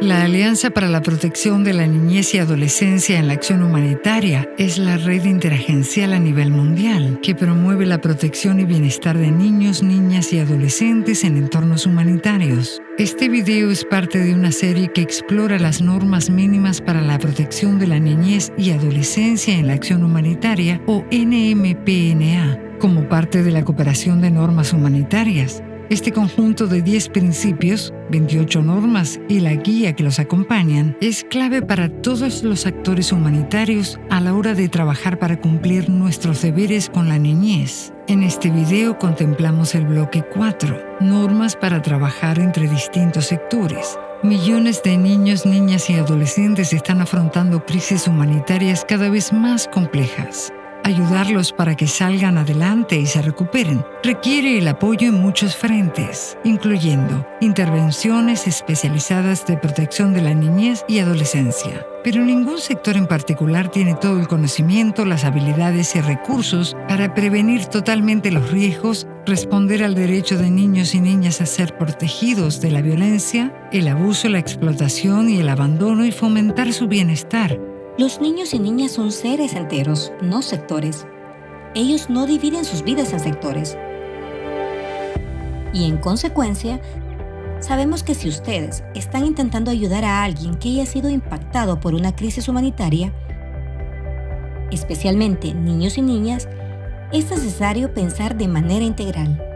La Alianza para la Protección de la Niñez y Adolescencia en la Acción Humanitaria es la red interagencial a nivel mundial que promueve la protección y bienestar de niños, niñas y adolescentes en entornos humanitarios. Este video es parte de una serie que explora las normas mínimas para la protección de la niñez y adolescencia en la acción humanitaria o NMPNA como parte de la cooperación de normas humanitarias este conjunto de 10 principios, 28 normas y la guía que los acompañan es clave para todos los actores humanitarios a la hora de trabajar para cumplir nuestros deberes con la niñez. En este video contemplamos el bloque 4, normas para trabajar entre distintos sectores. Millones de niños, niñas y adolescentes están afrontando crisis humanitarias cada vez más complejas. Ayudarlos para que salgan adelante y se recuperen requiere el apoyo en muchos frentes, incluyendo intervenciones especializadas de protección de la niñez y adolescencia. Pero ningún sector en particular tiene todo el conocimiento, las habilidades y recursos para prevenir totalmente los riesgos, responder al derecho de niños y niñas a ser protegidos de la violencia, el abuso, la explotación y el abandono y fomentar su bienestar los niños y niñas son seres enteros, no sectores. Ellos no dividen sus vidas en sectores. Y en consecuencia, sabemos que si ustedes están intentando ayudar a alguien que haya sido impactado por una crisis humanitaria, especialmente niños y niñas, es necesario pensar de manera integral.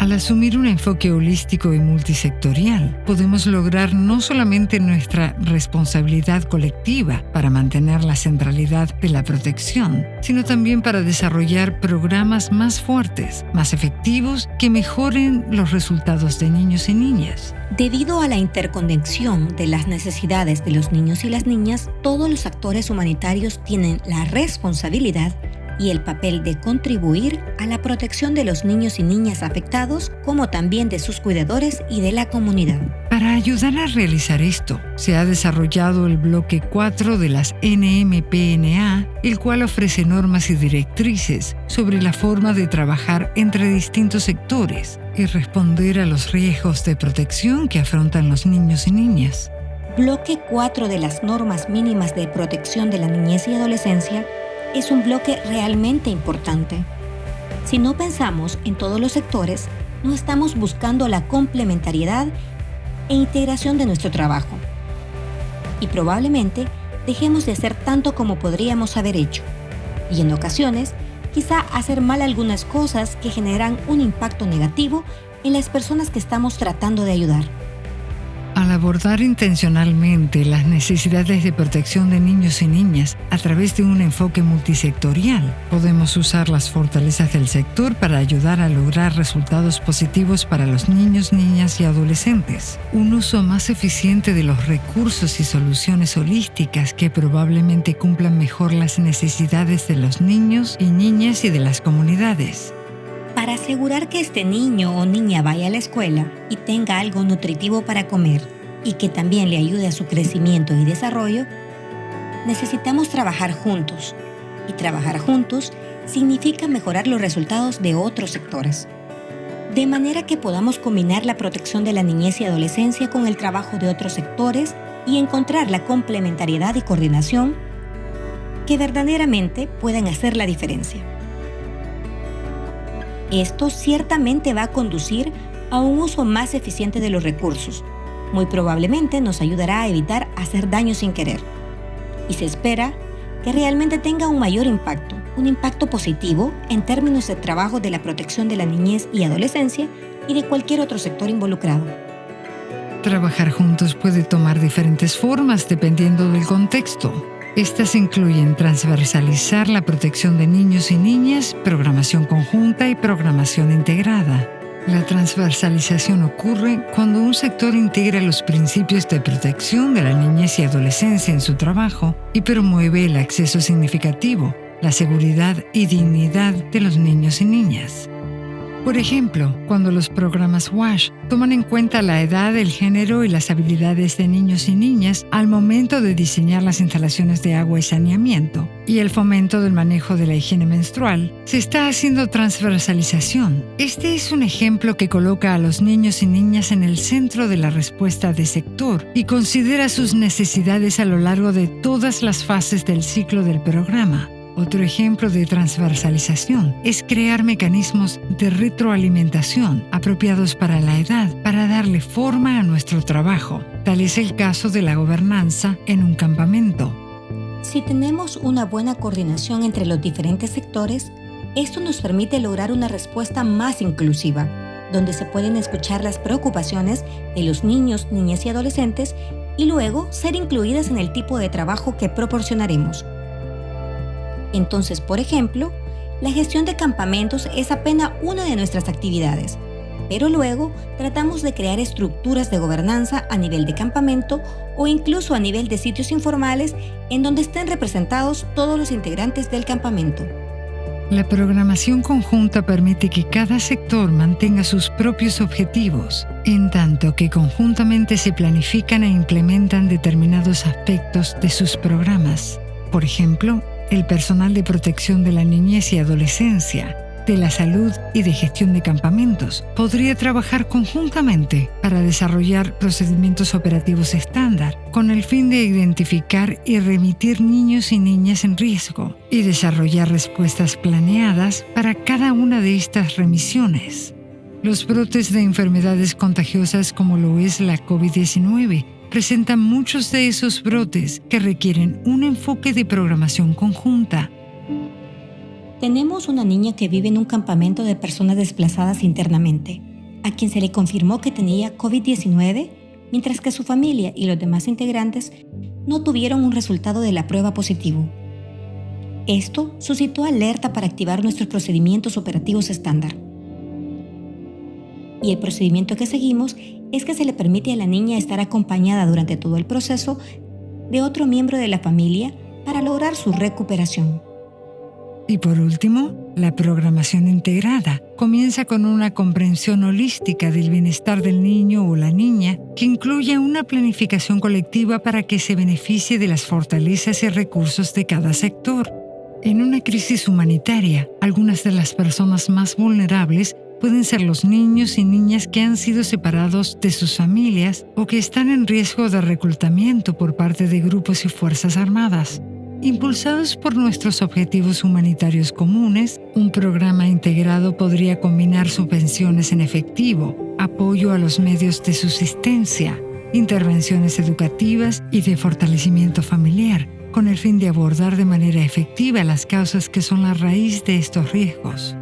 Al asumir un enfoque holístico y multisectorial, podemos lograr no solamente nuestra responsabilidad colectiva para mantener la centralidad de la protección, sino también para desarrollar programas más fuertes, más efectivos, que mejoren los resultados de niños y niñas. Debido a la interconexión de las necesidades de los niños y las niñas, todos los actores humanitarios tienen la responsabilidad y el papel de contribuir a la protección de los niños y niñas afectados, como también de sus cuidadores y de la comunidad. Para ayudar a realizar esto, se ha desarrollado el bloque 4 de las NMPNA, el cual ofrece normas y directrices sobre la forma de trabajar entre distintos sectores y responder a los riesgos de protección que afrontan los niños y niñas. Bloque 4 de las normas mínimas de protección de la niñez y adolescencia es un bloque realmente importante. Si no pensamos en todos los sectores, no estamos buscando la complementariedad e integración de nuestro trabajo. Y probablemente dejemos de hacer tanto como podríamos haber hecho. Y en ocasiones, quizá hacer mal algunas cosas que generan un impacto negativo en las personas que estamos tratando de ayudar. Al abordar intencionalmente las necesidades de protección de niños y niñas a través de un enfoque multisectorial, podemos usar las fortalezas del sector para ayudar a lograr resultados positivos para los niños, niñas y adolescentes. Un uso más eficiente de los recursos y soluciones holísticas que probablemente cumplan mejor las necesidades de los niños y niñas y de las comunidades. Para asegurar que este niño o niña vaya a la escuela y tenga algo nutritivo para comer y que también le ayude a su crecimiento y desarrollo, necesitamos trabajar juntos. Y trabajar juntos significa mejorar los resultados de otros sectores. De manera que podamos combinar la protección de la niñez y adolescencia con el trabajo de otros sectores y encontrar la complementariedad y coordinación que verdaderamente puedan hacer la diferencia. Esto ciertamente va a conducir a un uso más eficiente de los recursos. Muy probablemente nos ayudará a evitar hacer daño sin querer. Y se espera que realmente tenga un mayor impacto, un impacto positivo en términos de trabajo de la protección de la niñez y adolescencia y de cualquier otro sector involucrado. Trabajar juntos puede tomar diferentes formas dependiendo del contexto. Estas incluyen transversalizar la protección de niños y niñas, programación conjunta y programación integrada. La transversalización ocurre cuando un sector integra los principios de protección de la niñez y adolescencia en su trabajo y promueve el acceso significativo, la seguridad y dignidad de los niños y niñas. Por ejemplo, cuando los programas WASH toman en cuenta la edad, el género y las habilidades de niños y niñas al momento de diseñar las instalaciones de agua y saneamiento, y el fomento del manejo de la higiene menstrual, se está haciendo transversalización. Este es un ejemplo que coloca a los niños y niñas en el centro de la respuesta de sector y considera sus necesidades a lo largo de todas las fases del ciclo del programa. Otro ejemplo de transversalización es crear mecanismos de retroalimentación apropiados para la edad para darle forma a nuestro trabajo. Tal es el caso de la gobernanza en un campamento. Si tenemos una buena coordinación entre los diferentes sectores, esto nos permite lograr una respuesta más inclusiva, donde se pueden escuchar las preocupaciones de los niños, niñas y adolescentes y luego ser incluidas en el tipo de trabajo que proporcionaremos. Entonces, por ejemplo, la gestión de campamentos es apenas una de nuestras actividades, pero luego tratamos de crear estructuras de gobernanza a nivel de campamento o incluso a nivel de sitios informales en donde estén representados todos los integrantes del campamento. La programación conjunta permite que cada sector mantenga sus propios objetivos, en tanto que conjuntamente se planifican e implementan determinados aspectos de sus programas. Por ejemplo, el personal de protección de la niñez y adolescencia, de la salud y de gestión de campamentos podría trabajar conjuntamente para desarrollar procedimientos operativos estándar con el fin de identificar y remitir niños y niñas en riesgo y desarrollar respuestas planeadas para cada una de estas remisiones. Los brotes de enfermedades contagiosas como lo es la COVID-19 presentan muchos de esos brotes que requieren un enfoque de programación conjunta. Tenemos una niña que vive en un campamento de personas desplazadas internamente, a quien se le confirmó que tenía COVID-19, mientras que su familia y los demás integrantes no tuvieron un resultado de la prueba positivo. Esto suscitó alerta para activar nuestros procedimientos operativos estándar. Y el procedimiento que seguimos es que se le permite a la niña estar acompañada durante todo el proceso de otro miembro de la familia para lograr su recuperación. Y por último, la programación integrada comienza con una comprensión holística del bienestar del niño o la niña que incluye una planificación colectiva para que se beneficie de las fortalezas y recursos de cada sector. En una crisis humanitaria, algunas de las personas más vulnerables pueden ser los niños y niñas que han sido separados de sus familias o que están en riesgo de reclutamiento por parte de grupos y fuerzas armadas. Impulsados por nuestros objetivos humanitarios comunes, un programa integrado podría combinar subvenciones en efectivo, apoyo a los medios de subsistencia, intervenciones educativas y de fortalecimiento familiar, con el fin de abordar de manera efectiva las causas que son la raíz de estos riesgos.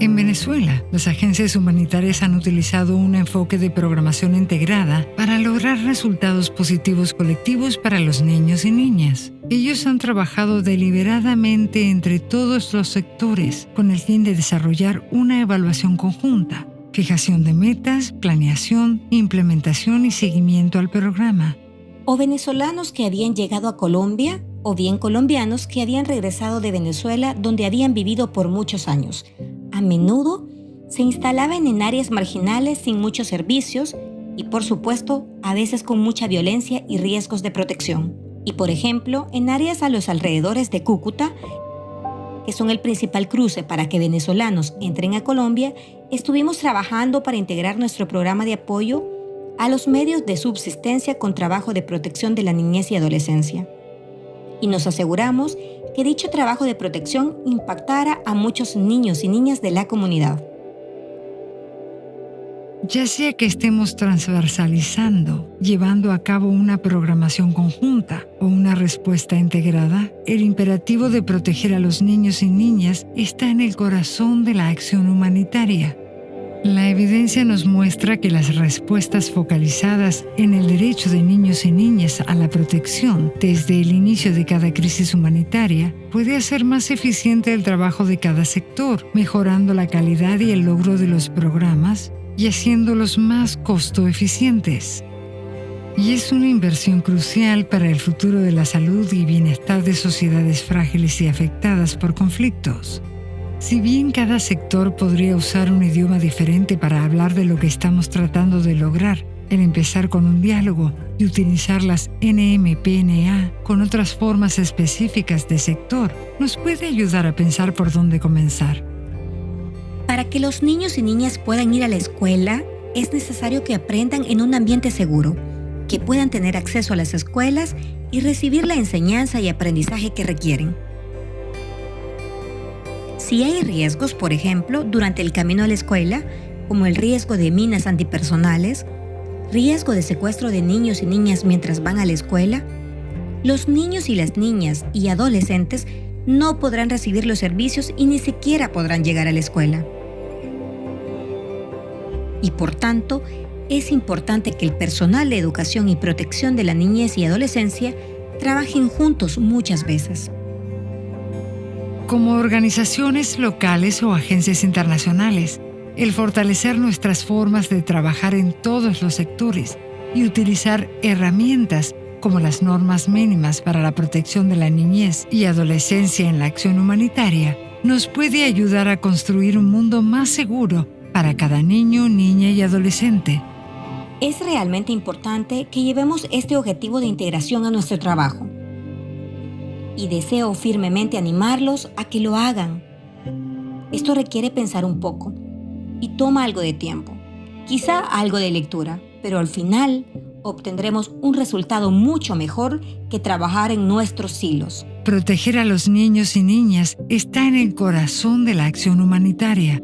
En Venezuela, las agencias humanitarias han utilizado un enfoque de programación integrada para lograr resultados positivos colectivos para los niños y niñas. Ellos han trabajado deliberadamente entre todos los sectores con el fin de desarrollar una evaluación conjunta, fijación de metas, planeación, implementación y seguimiento al programa. O venezolanos que habían llegado a Colombia o bien colombianos que habían regresado de Venezuela donde habían vivido por muchos años a menudo se instalaban en áreas marginales sin muchos servicios y por supuesto a veces con mucha violencia y riesgos de protección. Y por ejemplo, en áreas a los alrededores de Cúcuta, que son el principal cruce para que venezolanos entren a Colombia, estuvimos trabajando para integrar nuestro programa de apoyo a los medios de subsistencia con trabajo de protección de la niñez y adolescencia. Y nos aseguramos que dicho trabajo de protección impactara a muchos niños y niñas de la comunidad. Ya sea que estemos transversalizando, llevando a cabo una programación conjunta o una respuesta integrada, el imperativo de proteger a los niños y niñas está en el corazón de la acción humanitaria. La evidencia nos muestra que las respuestas focalizadas en el derecho de niños y niñas a la protección desde el inicio de cada crisis humanitaria puede hacer más eficiente el trabajo de cada sector, mejorando la calidad y el logro de los programas y haciéndolos más costo eficientes. Y es una inversión crucial para el futuro de la salud y bienestar de sociedades frágiles y afectadas por conflictos. Si bien cada sector podría usar un idioma diferente para hablar de lo que estamos tratando de lograr, el empezar con un diálogo y utilizar las NMPNA con otras formas específicas de sector nos puede ayudar a pensar por dónde comenzar. Para que los niños y niñas puedan ir a la escuela, es necesario que aprendan en un ambiente seguro, que puedan tener acceso a las escuelas y recibir la enseñanza y aprendizaje que requieren. Si hay riesgos, por ejemplo, durante el camino a la escuela, como el riesgo de minas antipersonales, riesgo de secuestro de niños y niñas mientras van a la escuela, los niños y las niñas y adolescentes no podrán recibir los servicios y ni siquiera podrán llegar a la escuela. Y por tanto, es importante que el personal de educación y protección de la niñez y adolescencia trabajen juntos muchas veces como organizaciones locales o agencias internacionales, el fortalecer nuestras formas de trabajar en todos los sectores y utilizar herramientas como las normas mínimas para la protección de la niñez y adolescencia en la acción humanitaria, nos puede ayudar a construir un mundo más seguro para cada niño, niña y adolescente. Es realmente importante que llevemos este objetivo de integración a nuestro trabajo y deseo firmemente animarlos a que lo hagan. Esto requiere pensar un poco y toma algo de tiempo, quizá algo de lectura, pero al final obtendremos un resultado mucho mejor que trabajar en nuestros silos. Proteger a los niños y niñas está en el corazón de la acción humanitaria